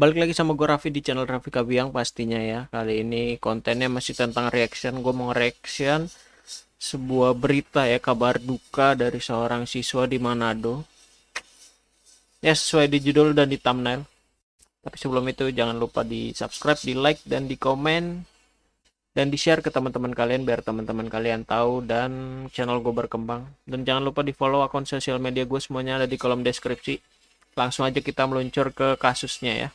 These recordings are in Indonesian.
Balik lagi sama gue Raffi di channel Raffi Kabiang pastinya ya. Kali ini kontennya masih tentang reaction. Gue mau reaction sebuah berita ya kabar duka dari seorang siswa di Manado. Ya sesuai di judul dan di thumbnail. Tapi sebelum itu jangan lupa di subscribe, di like, dan di komen. Dan di share ke teman-teman kalian biar teman-teman kalian tahu dan channel gue berkembang. Dan jangan lupa di follow akun sosial media gue semuanya ada di kolom deskripsi. Langsung aja kita meluncur ke kasusnya ya.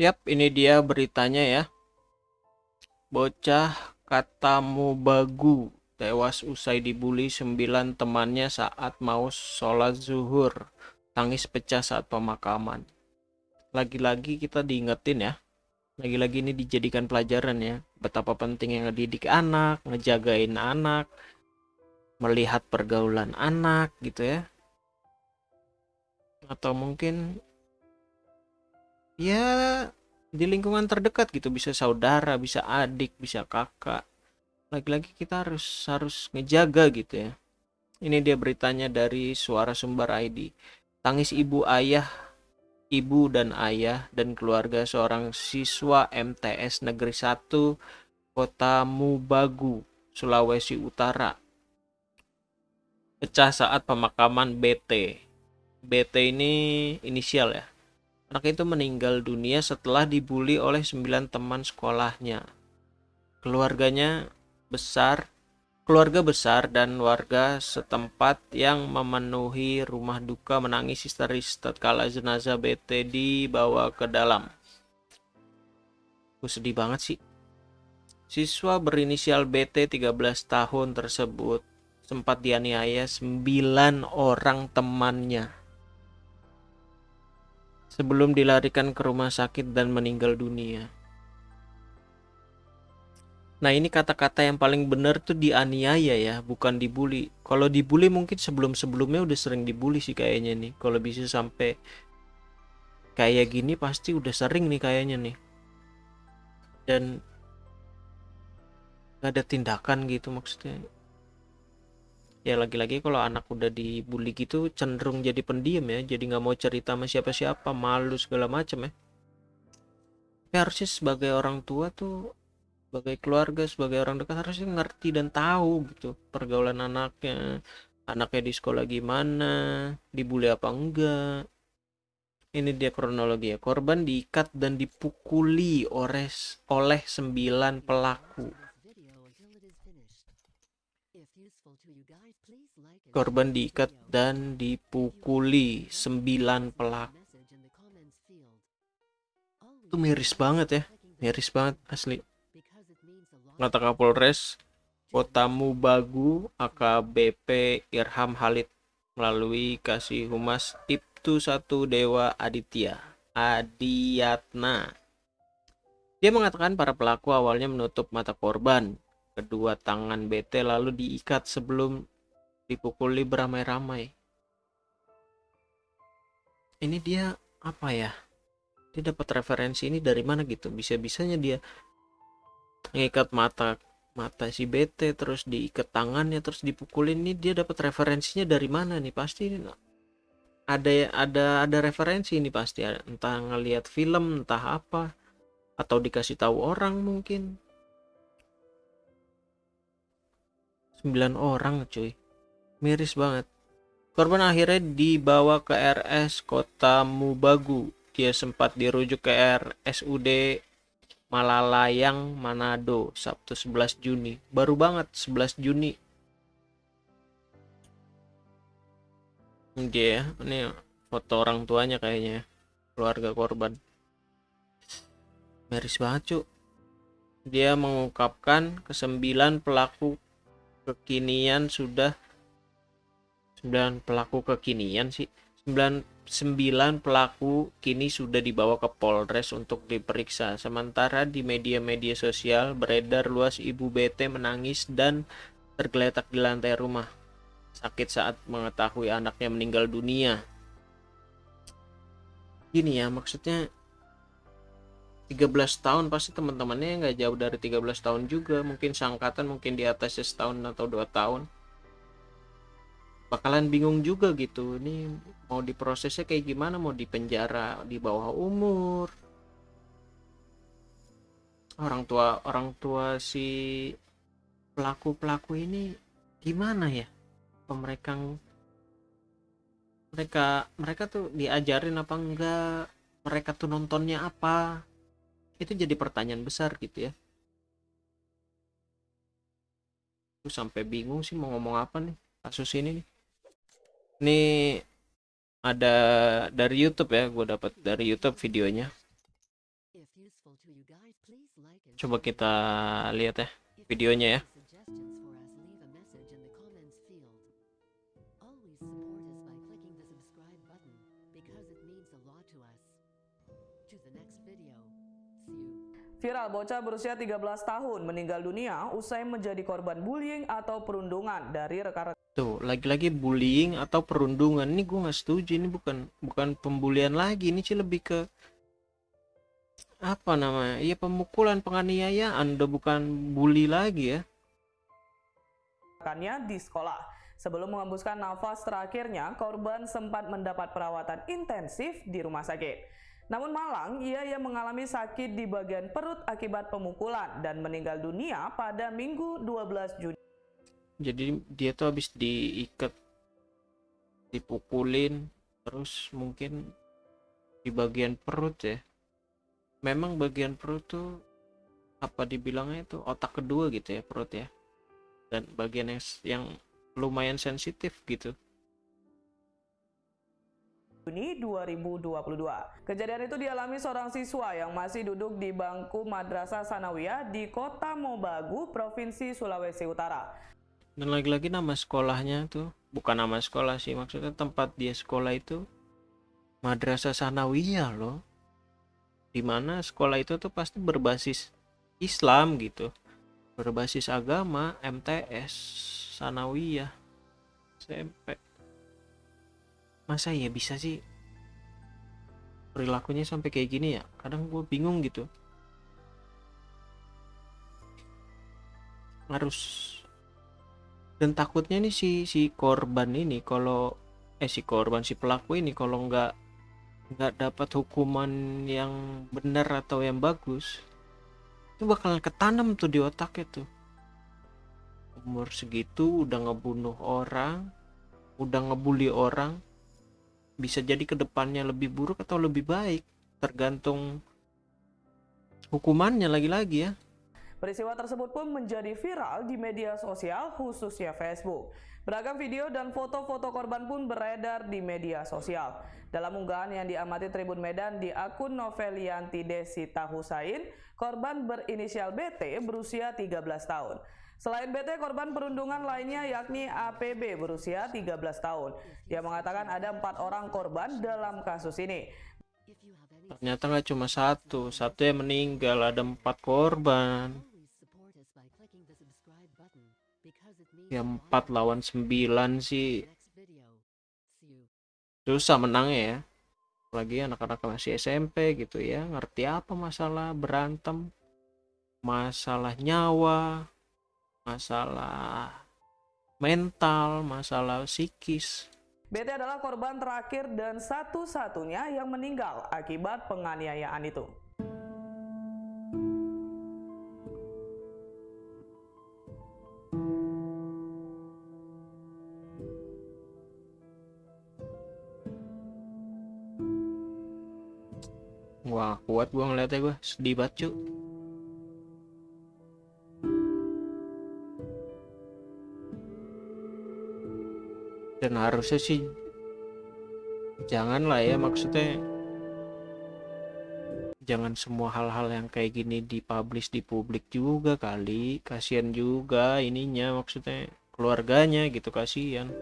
Yap, ini dia beritanya ya. Bocah katamu bagu tewas usai dibully sembilan temannya saat mau sholat zuhur. Tangis pecah saat pemakaman. Lagi-lagi kita diingetin ya. Lagi-lagi ini dijadikan pelajaran ya. Betapa pentingnya ngedidik anak, ngejagain anak, melihat pergaulan anak gitu ya. Atau mungkin ya di lingkungan terdekat gitu. Bisa saudara bisa adik bisa kakak. Lagi-lagi kita harus harus ngejaga gitu ya. Ini dia beritanya dari suara sumber ID tangis ibu ayah ibu dan ayah dan keluarga seorang siswa MTS Negeri 1 Kota Mubagu Sulawesi Utara. Pecah saat pemakaman BT BT ini inisial ya Anak itu meninggal dunia setelah dibully oleh sembilan teman sekolahnya. Keluarganya besar, keluarga besar dan warga setempat yang memenuhi rumah duka menangis histeris tatkala jenazah BT dibawa ke dalam. Gue sedih banget sih. Siswa berinisial BT 13 tahun tersebut sempat dianiaya 9 orang temannya sebelum dilarikan ke rumah sakit dan meninggal dunia. Nah ini kata-kata yang paling benar tuh dianiaya ya, bukan dibully. Kalau dibully mungkin sebelum-sebelumnya udah sering dibully sih kayaknya nih. Kalau bisa sampai kayak gini pasti udah sering nih kayaknya nih. Dan gak ada tindakan gitu maksudnya ya lagi-lagi kalau anak udah dibully gitu cenderung jadi pendiam ya. Jadi nggak mau cerita sama siapa-siapa malu segala macam ya. Tapi harusnya sebagai orang tua tuh sebagai keluarga sebagai orang dekat harusnya ngerti dan tahu gitu pergaulan anaknya. Anaknya di sekolah gimana dibully apa enggak. Ini dia kronologi ya. Korban diikat dan dipukuli oleh oleh sembilan pelaku Korban diikat dan dipukuli sembilan pelaku. Itu miris banget ya, miris banget asli. Kata Kapolres Kota Mubagu AKBP Irham Halid melalui Kasih Humas Ibtu 1 Dewa Aditya Adiatna. Dia mengatakan para pelaku awalnya menutup mata korban. Kedua tangan BT lalu diikat sebelum dipukuli beramai-ramai. Ini dia apa ya? Dia dapat referensi ini dari mana gitu? Bisa-bisanya dia ngikat mata mata si BT terus diikat tangannya terus dipukulin. Ini dia dapat referensinya dari mana nih? Pasti ada ada ada referensi ini pasti. Entah ngelihat film entah apa atau dikasih tahu orang mungkin. 9 orang cuy miris banget. Korban akhirnya dibawa ke RS Kota Mubagu. Dia sempat dirujuk ke RSUD Malalayang Manado Sabtu 11 Juni. Baru banget 11 Juni. Dia ya, ini foto orang tuanya kayaknya ya. keluarga korban. Miris banget cuk. Dia mengungkapkan kesembilan pelaku kekinian sudah 9 pelaku kekinian sih. 9, 9 pelaku kini sudah dibawa ke Polres untuk diperiksa. Sementara di media-media sosial beredar luas ibu BT menangis dan tergeletak di lantai rumah. Sakit saat mengetahui anaknya meninggal dunia. Gini ya maksudnya 13 tahun pasti teman-temannya nggak jauh dari 13 tahun juga. Mungkin seangkatan mungkin di atasnya setahun atau dua tahun bakalan bingung juga gitu. Ini mau diprosesnya kayak gimana? Mau dipenjara di bawah umur? Orang tua orang tua si pelaku pelaku ini gimana ya? Mereka mereka mereka tuh diajarin apa enggak? Mereka tuh nontonnya apa? Itu jadi pertanyaan besar gitu ya. Terus sampai bingung sih mau ngomong apa nih kasus ini nih ini ada dari YouTube ya gue dapat dari YouTube videonya coba kita lihat ya videonya ya Viral bocah berusia 13 tahun meninggal dunia usai menjadi korban bullying atau perundungan dari rekan-rekan. Tuh, lagi-lagi bullying atau perundungan. Ini gue nggak setuju. Ini bukan bukan pembulian lagi. Ini sih lebih ke apa namanya? Iya pemukulan, penganiayaan. Udah bukan bully lagi ya. Rekannya di sekolah. Sebelum mengembuskan nafas terakhirnya, korban sempat mendapat perawatan intensif di rumah sakit. Namun malang, ia yang mengalami sakit di bagian perut akibat pemukulan dan meninggal dunia pada Minggu 12 Juni. Jadi dia tuh habis diikat, dipukulin, terus mungkin di bagian perut ya. Memang bagian perut tuh apa dibilangnya itu otak kedua gitu ya perut ya. Dan bagian yang, yang lumayan sensitif gitu. Juni 2022. Kejadian itu dialami seorang siswa yang masih duduk di bangku Madrasah Sanawiyah di Kota Mobagu, Provinsi Sulawesi Utara. Dan lagi-lagi nama sekolahnya tuh bukan nama sekolah sih, maksudnya tempat dia sekolah itu Madrasah Sanawiyah loh. Di mana sekolah itu tuh pasti berbasis Islam gitu. Berbasis agama, MTS, Sanawiyah, SMP masa ya bisa sih perilakunya sampai kayak gini ya kadang gue bingung gitu harus dan takutnya nih si si korban ini kalau eh si korban si pelaku ini kalau nggak nggak dapat hukuman yang benar atau yang bagus itu bakalan ketanam tuh di otaknya tuh. Umur segitu udah ngebunuh orang udah ngebully orang bisa jadi ke depannya lebih buruk atau lebih baik tergantung hukumannya lagi-lagi ya Peristiwa tersebut pun menjadi viral di media sosial khususnya Facebook. Beragam video dan foto-foto korban pun beredar di media sosial. Dalam unggahan yang diamati Tribun Medan di akun Novelianti Desita Husain, korban berinisial BT berusia 13 tahun. Selain BT, korban perundungan lainnya yakni APB berusia 13 tahun. Dia mengatakan ada empat orang korban dalam kasus ini. Ternyata nggak cuma satu, satu yang meninggal, ada empat korban. Ya empat lawan sembilan sih susah menangnya ya. Lagi anak-anak masih SMP gitu ya, ngerti apa masalah berantem, masalah nyawa, masalah mental, masalah psikis. BT adalah korban terakhir dan satu-satunya yang meninggal akibat penganiayaan itu. Kuat gue ngeliatnya gue sedih banget cuy. dan harusnya sih janganlah ya maksudnya jangan semua hal-hal yang kayak gini dipublish di publik juga kali kasihan juga ininya maksudnya keluarganya gitu kasihan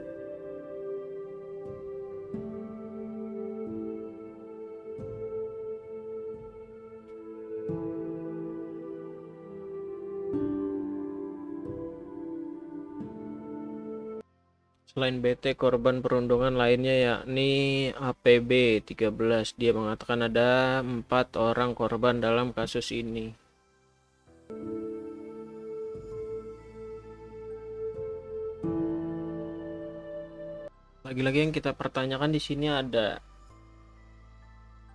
Selain BT, korban perundungan lainnya yakni APB 13. Dia mengatakan ada empat orang korban dalam kasus ini. Lagi-lagi yang kita pertanyakan di sini ada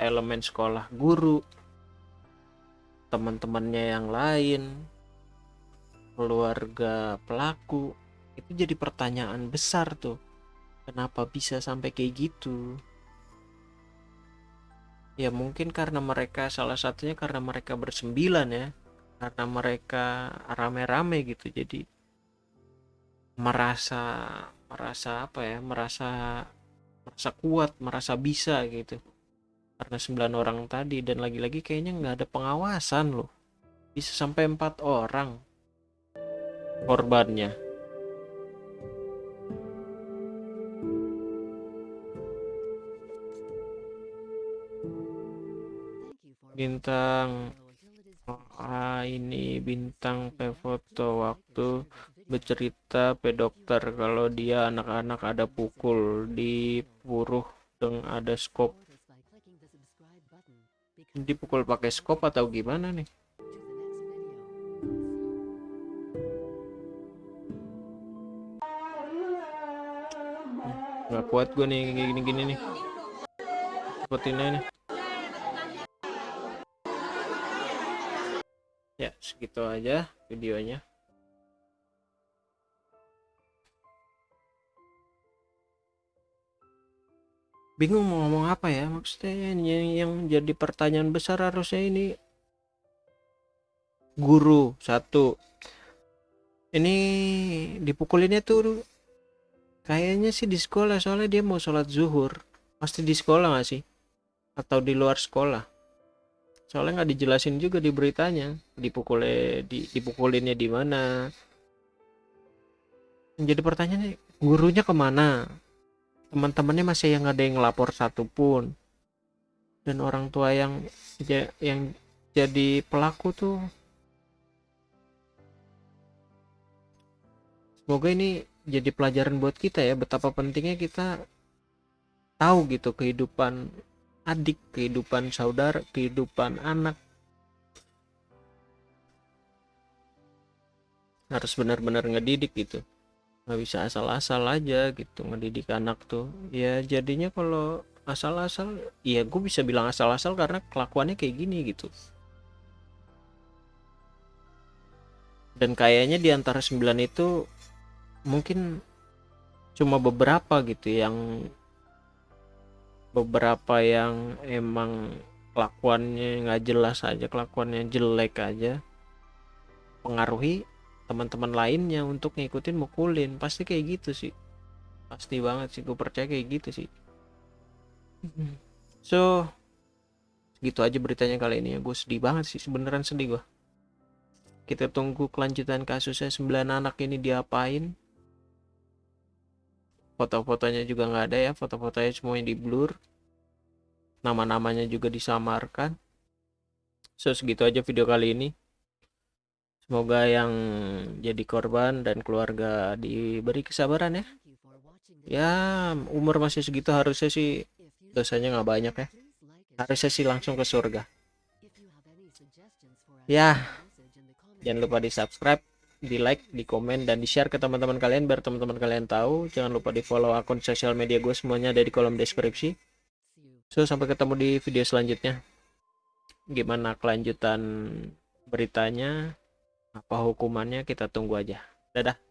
elemen sekolah guru, teman-temannya yang lain, keluarga pelaku, itu jadi pertanyaan besar tuh. Kenapa bisa sampai kayak gitu? Ya mungkin karena mereka salah satunya karena mereka bersembilan ya. Karena mereka rame-rame gitu. Jadi merasa merasa apa ya? Merasa merasa kuat merasa bisa gitu. Karena sembilan orang tadi dan lagi-lagi kayaknya nggak ada pengawasan loh. Bisa sampai empat orang korbannya bintang ah ini bintang foto waktu bercerita P dokter kalau dia anak-anak ada pukul di puruh dengan ada skop. Dipukul pakai skop atau gimana nih? Nggak kuat gue nih gini-gini nih. Seperti ini nih segitu aja videonya. Bingung mau ngomong apa ya maksudnya yang, yang jadi pertanyaan besar harusnya ini guru satu. Ini dipukulinnya tuh kayaknya sih di sekolah soalnya dia mau sholat zuhur. Pasti di sekolah gak sih? Atau di luar sekolah soalnya nggak dijelasin juga di beritanya. Dipukulnya di, dipukulinnya di mana. Jadi pertanyaannya gurunya ke mana? Teman-temannya masih yang ada yang ngelapor satupun dan orang tua yang yang jadi pelaku tuh. Semoga ini jadi pelajaran buat kita ya betapa pentingnya kita tahu gitu kehidupan adik, kehidupan saudara, kehidupan anak. Harus benar-benar ngedidik gitu. Nggak bisa asal-asal aja gitu ngedidik anak tuh. Ya jadinya kalau asal-asal, ya gue bisa bilang asal-asal karena kelakuannya kayak gini gitu. Dan kayaknya di antara sembilan itu mungkin cuma beberapa gitu yang beberapa yang emang kelakuannya nggak jelas aja kelakuannya jelek aja pengaruhi teman-teman lainnya untuk ngikutin mukulin. Pasti kayak gitu sih. Pasti banget sih gue percaya kayak gitu sih. So gitu aja beritanya kali ini ya. Gue sedih banget sih beneran sedih gue kita tunggu kelanjutan kasusnya 9 anak ini diapain foto-fotonya juga nggak ada ya foto-fotonya semuanya di blur. Nama-namanya juga disamarkan. So segitu aja video kali ini. Semoga yang jadi korban dan keluarga diberi kesabaran ya. Ya umur masih segitu harusnya sih dosanya nggak banyak ya. Harusnya sih langsung ke surga. Ya jangan lupa di subscribe di like, di komen, dan di share ke teman-teman kalian biar teman-teman kalian tahu. Jangan lupa di follow akun sosial media gue semuanya ada di kolom deskripsi. So, sampai ketemu di video selanjutnya. Gimana kelanjutan beritanya, apa hukumannya, kita tunggu aja. Dadah.